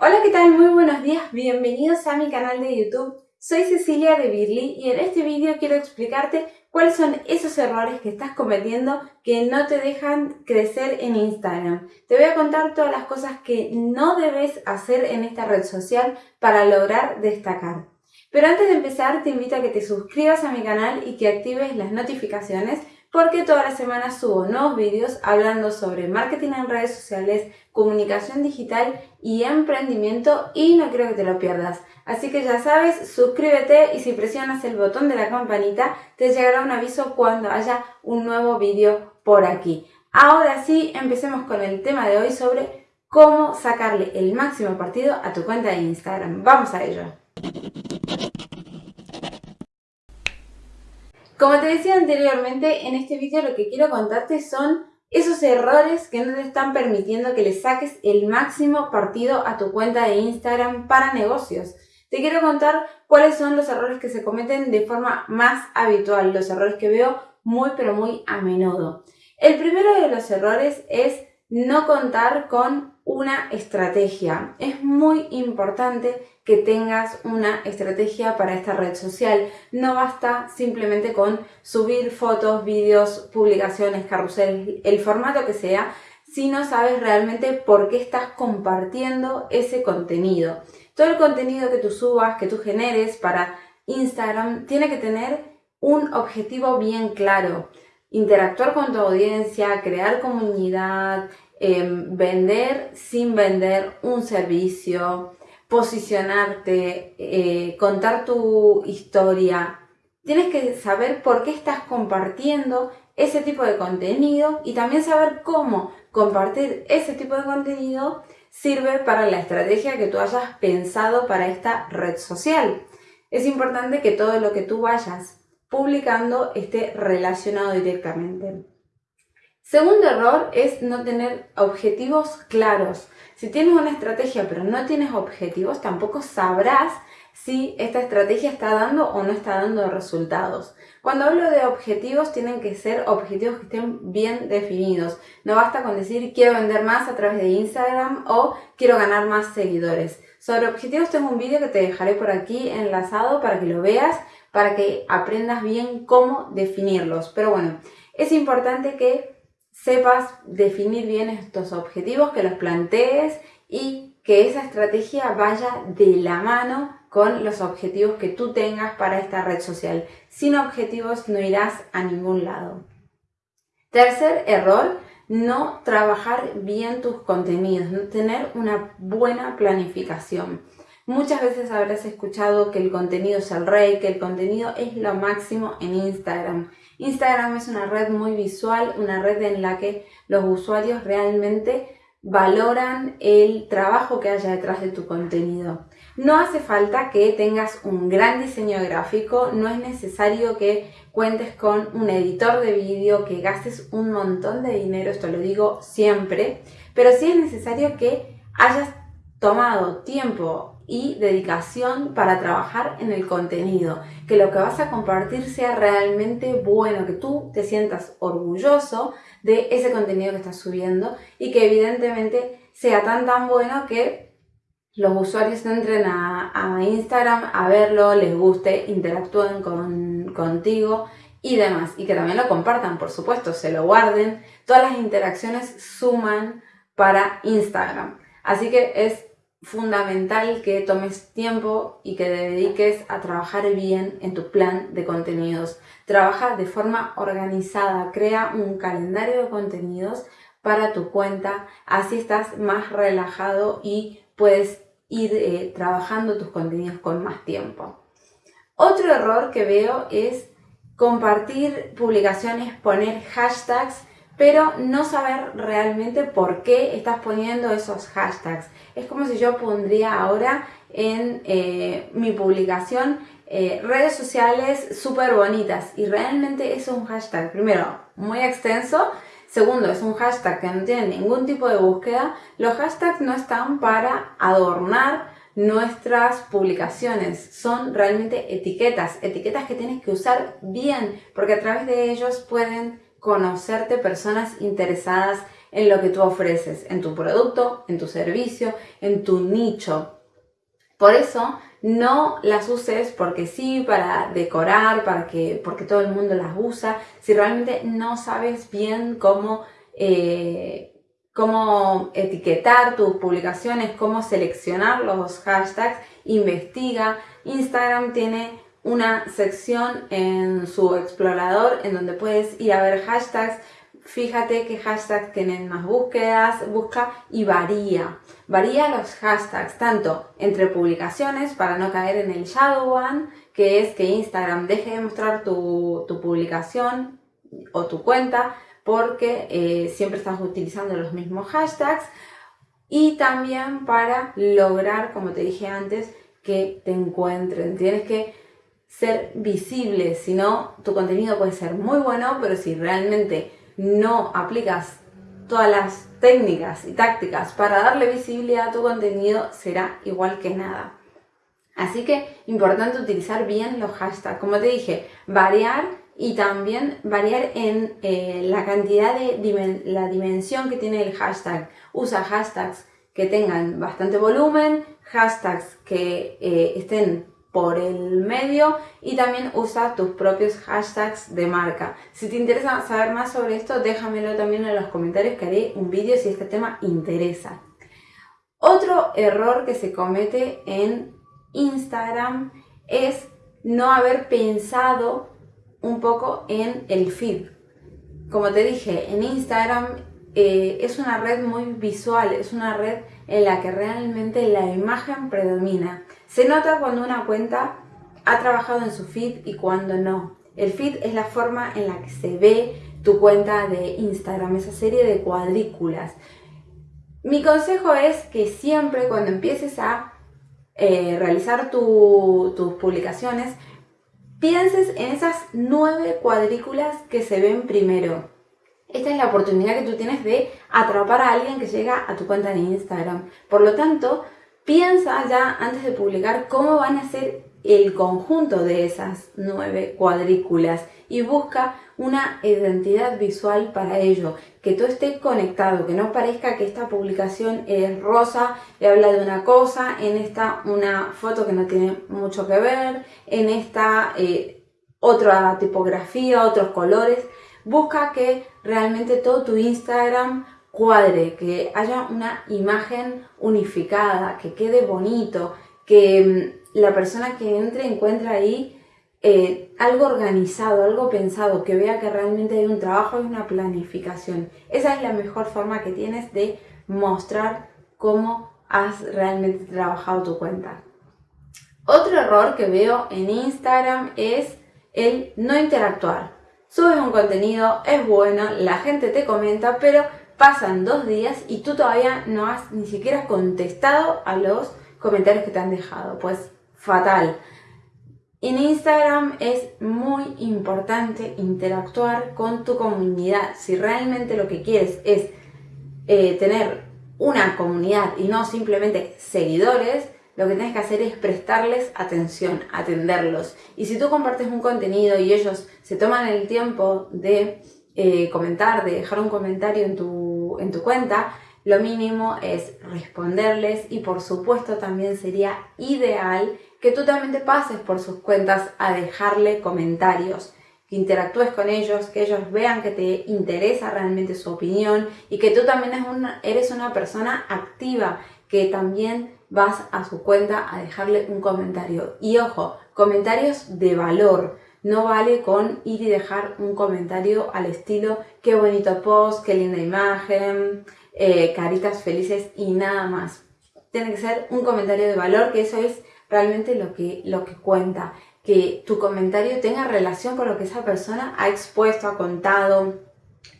Hola, ¿qué tal? Muy buenos días, bienvenidos a mi canal de YouTube. Soy Cecilia de Birly y en este vídeo quiero explicarte cuáles son esos errores que estás cometiendo que no te dejan crecer en Instagram. Te voy a contar todas las cosas que no debes hacer en esta red social para lograr destacar. Pero antes de empezar te invito a que te suscribas a mi canal y que actives las notificaciones porque todas las semanas subo nuevos vídeos hablando sobre marketing en redes sociales, comunicación digital y emprendimiento y no creo que te lo pierdas. Así que ya sabes, suscríbete y si presionas el botón de la campanita te llegará un aviso cuando haya un nuevo vídeo por aquí. Ahora sí, empecemos con el tema de hoy sobre cómo sacarle el máximo partido a tu cuenta de Instagram. Vamos a ello. Como te decía anteriormente, en este vídeo lo que quiero contarte son esos errores que no te están permitiendo que le saques el máximo partido a tu cuenta de Instagram para negocios. Te quiero contar cuáles son los errores que se cometen de forma más habitual, los errores que veo muy pero muy a menudo. El primero de los errores es no contar con una estrategia. Es muy importante que tengas una estrategia para esta red social. No basta simplemente con subir fotos, vídeos, publicaciones, carrusel, el formato que sea, si no sabes realmente por qué estás compartiendo ese contenido. Todo el contenido que tú subas, que tú generes para Instagram, tiene que tener un objetivo bien claro. Interactuar con tu audiencia, crear comunidad, Em, vender sin vender un servicio, posicionarte, eh, contar tu historia. Tienes que saber por qué estás compartiendo ese tipo de contenido y también saber cómo compartir ese tipo de contenido sirve para la estrategia que tú hayas pensado para esta red social. Es importante que todo lo que tú vayas publicando esté relacionado directamente. Segundo error es no tener objetivos claros. Si tienes una estrategia pero no tienes objetivos, tampoco sabrás si esta estrategia está dando o no está dando resultados. Cuando hablo de objetivos, tienen que ser objetivos que estén bien definidos. No basta con decir quiero vender más a través de Instagram o quiero ganar más seguidores. Sobre objetivos tengo un vídeo que te dejaré por aquí enlazado para que lo veas, para que aprendas bien cómo definirlos. Pero bueno, es importante que sepas definir bien estos objetivos, que los plantees y que esa estrategia vaya de la mano con los objetivos que tú tengas para esta red social. Sin objetivos no irás a ningún lado. Tercer error, no trabajar bien tus contenidos, no tener una buena planificación. Muchas veces habrás escuchado que el contenido es el rey, que el contenido es lo máximo en Instagram. Instagram es una red muy visual, una red en la que los usuarios realmente valoran el trabajo que haya detrás de tu contenido. No hace falta que tengas un gran diseño gráfico, no es necesario que cuentes con un editor de vídeo, que gastes un montón de dinero, esto lo digo siempre, pero sí es necesario que hayas tomado tiempo y dedicación para trabajar en el contenido, que lo que vas a compartir sea realmente bueno, que tú te sientas orgulloso de ese contenido que estás subiendo y que evidentemente sea tan tan bueno que los usuarios entren a, Instagram a verlo, les guste, interactúen con, contigo y demás. Y que también lo compartan, por supuesto, se lo guarden. Todas las interacciones suman para Instagram. Así que es fundamental que tomes tiempo y que te dediques a trabajar bien en tu plan de contenidos. Trabaja de forma organizada, crea un calendario de contenidos para tu cuenta, así estás más relajado y puedes ir eh, trabajando tus contenidos con más tiempo. Otro error que veo es compartir publicaciones, poner hashtags pero no saber realmente por qué estás poniendo esos hashtags. Es como si yo pondría ahora en eh, mi publicación eh, redes sociales súper bonitas y realmente es un hashtag, primero, muy extenso, segundo, es un hashtag que no tiene ningún tipo de búsqueda. Los hashtags no están para adornar nuestras publicaciones, son realmente etiquetas, etiquetas que tienes que usar bien porque a través de ellos pueden conocerte personas interesadas en lo que tú ofreces, en tu producto, en tu servicio, en tu nicho. Por eso no las uses porque sí, para decorar, para que, porque todo el mundo las usa, si realmente no sabes bien cómo, eh, cómo etiquetar tus publicaciones, cómo seleccionar los hashtags, investiga. Instagram tiene una sección en su explorador en donde puedes ir a ver hashtags. Fíjate qué hashtags tienen más búsquedas, busca y varía. Varía los hashtags tanto entre publicaciones para no caer en el shadow one, que es que Instagram deje de mostrar tu, publicación o tu cuenta porque eh, siempre estás utilizando los mismos hashtags y también para lograr, como te dije antes, que te encuentren. Tienes que ser visible, si no, tu contenido puede ser muy bueno, pero si realmente no aplicas todas las técnicas y tácticas para darle visibilidad a tu contenido, será igual que nada. Así que importante utilizar bien los hashtags. Como te dije, variar y también variar en eh, la cantidad de la dimensión que tiene el hashtag. Usa hashtags que tengan bastante volumen, hashtags que eh, estén por el medio y también usa tus propios hashtags de marca. Si te interesa saber más sobre esto, déjamelo también en los comentarios que haré un vídeo si este tema interesa. Otro error que se comete en Instagram es no haber pensado un poco en el feed. Como te dije, en Instagram eh, es una red muy visual, es una red en la que realmente la imagen predomina. Se nota cuando una cuenta ha trabajado en su feed y cuando no. El feed es la forma en la que se ve tu cuenta de Instagram, esa serie de cuadrículas. Mi consejo es que siempre cuando empieces a eh, realizar tus publicaciones, pienses en esas nueve cuadrículas que se ven primero. Esta es la oportunidad que tú tienes de atrapar a alguien que llega a tu cuenta de Instagram. Por lo tanto, Piensa ya antes de publicar cómo van a ser el conjunto de esas nueve cuadrículas y busca una identidad visual para ello, que todo esté conectado, que no parezca que esta publicación es rosa y habla de una cosa, en esta una foto que no tiene mucho que ver, en esta eh, otra tipografía, otros colores. Busca que realmente todo tu Instagram cuadre, que haya una imagen unificada, que quede bonito, que mm, la persona que entre encuentre ahí eh, algo organizado, algo pensado, que vea que realmente hay un trabajo y una planificación. Esa es la mejor forma que tienes de mostrar cómo has realmente trabajado tu cuenta. Otro error que veo en Instagram es el no interactuar. Subes un contenido, es bueno, la gente te comenta, pero pasan dos días y tú todavía no has ni siquiera contestado a los comentarios que te han dejado. Pues fatal. En Instagram es muy importante interactuar con tu comunidad. Si realmente lo que quieres es eh, tener una comunidad y no simplemente seguidores, lo que tienes que hacer es prestarles atención, atenderlos. Y si tú compartes un contenido y ellos se toman el tiempo de eh, comentar, de dejar un comentario en tu, en tu cuenta, lo mínimo es responderles y por supuesto también sería ideal que tú también te pases por sus cuentas a dejarle comentarios, que interactúes con ellos, que ellos vean que te interesa realmente su opinión y que tú también eres una persona activa, que también vas a su cuenta a dejarle un comentario. Y ojo, comentarios de valor, no vale con ir y dejar un comentario al estilo qué bonito post, qué linda imagen, eh, caritas felices y nada más. Tiene que ser un comentario de valor, que eso es realmente lo que, lo que cuenta. Que tu comentario tenga relación con lo que esa persona ha expuesto, ha contado,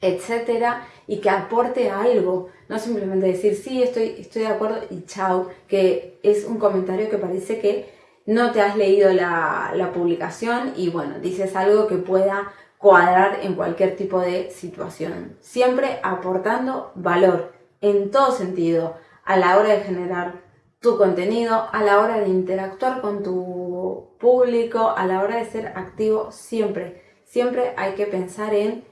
etcétera, y que aporte algo. No simplemente decir sí, estoy, estoy de acuerdo y chao, que es un comentario que parece que no te has leído la, publicación y bueno, dices algo que pueda cuadrar en cualquier tipo de situación. Siempre aportando valor en todo sentido a la hora de generar tu contenido, a la hora de interactuar con tu público, a la hora de ser activo, siempre, siempre hay que pensar en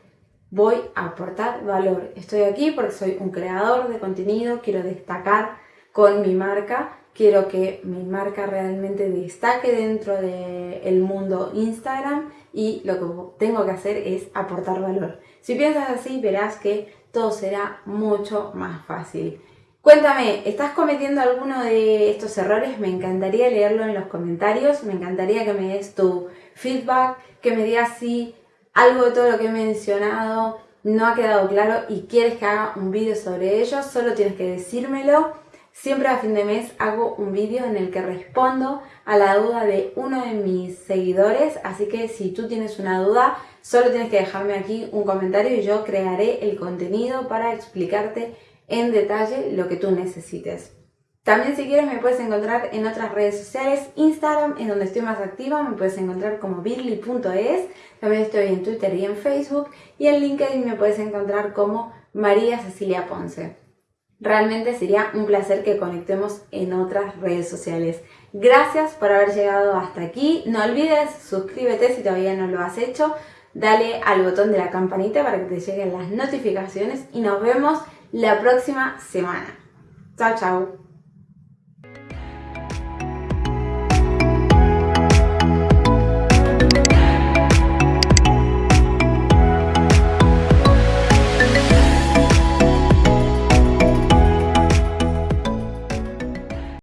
voy a aportar valor. Estoy aquí porque soy un creador de contenido, quiero destacar con mi marca, quiero que mi marca realmente destaque dentro del mundo Instagram y lo que tengo que hacer es aportar valor. Si piensas así, verás que todo será mucho más fácil. Cuéntame, ¿estás cometiendo alguno de estos errores? Me encantaría leerlo en los comentarios, me encantaría que me des tu feedback, que me digas si algo de todo lo que he mencionado no ha quedado claro y quieres que haga un vídeo sobre ello, solo tienes que decírmelo. Siempre a fin de mes hago un vídeo en el que respondo a la duda de uno de mis seguidores, así que si tú tienes una duda, solo tienes que dejarme aquí un comentario y yo crearé el contenido para explicarte en detalle lo que tú necesites. También si quieres me puedes encontrar en otras redes sociales, Instagram es donde estoy más activa, me puedes encontrar como bit.ly.es, también estoy en Twitter y en Facebook y en LinkedIn me puedes encontrar como María Cecilia Ponce. Realmente sería un placer que conectemos en otras redes sociales. Gracias por haber llegado hasta aquí. No olvides suscríbete si todavía no lo has hecho. Dale al botón de la campanita para que te lleguen las notificaciones y nos vemos la próxima semana. Chao, chao.